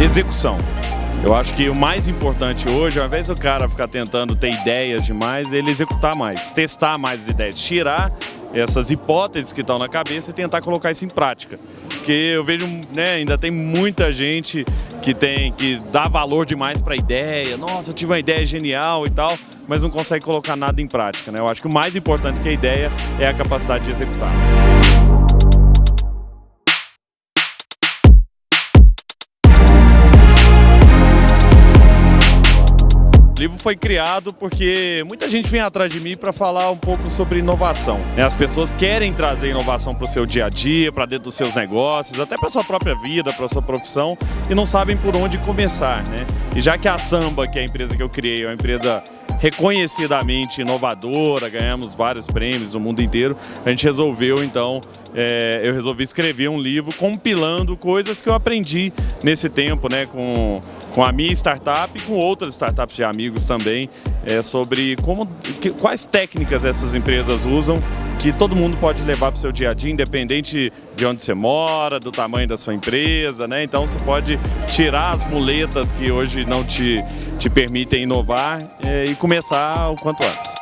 execução. Eu acho que o mais importante hoje, ao invés do cara ficar tentando ter ideias demais, ele executar mais, testar mais as ideias, tirar essas hipóteses que estão na cabeça e tentar colocar isso em prática. Porque eu vejo, né, ainda tem muita gente que tem que dá valor demais para a ideia, nossa, eu tive uma ideia genial e tal, mas não consegue colocar nada em prática. Né? Eu acho que o mais importante que a ideia é a capacidade de executar. O livro foi criado porque muita gente vem atrás de mim para falar um pouco sobre inovação. Né? As pessoas querem trazer inovação para o seu dia a dia, para dentro dos seus negócios, até para sua própria vida, para sua profissão, e não sabem por onde começar. Né? E já que a Samba, que é a empresa que eu criei, é uma empresa reconhecidamente inovadora, ganhamos vários prêmios no mundo inteiro, a gente resolveu então, é, eu resolvi escrever um livro compilando coisas que eu aprendi nesse tempo, né, com, com a minha startup e com outras startups de amigos também, é, sobre como, que, quais técnicas essas empresas usam que todo mundo pode levar para o seu dia a dia, independente de onde você mora, do tamanho da sua empresa, né? Então você pode tirar as muletas que hoje não te, te permitem inovar é, e começar o quanto antes.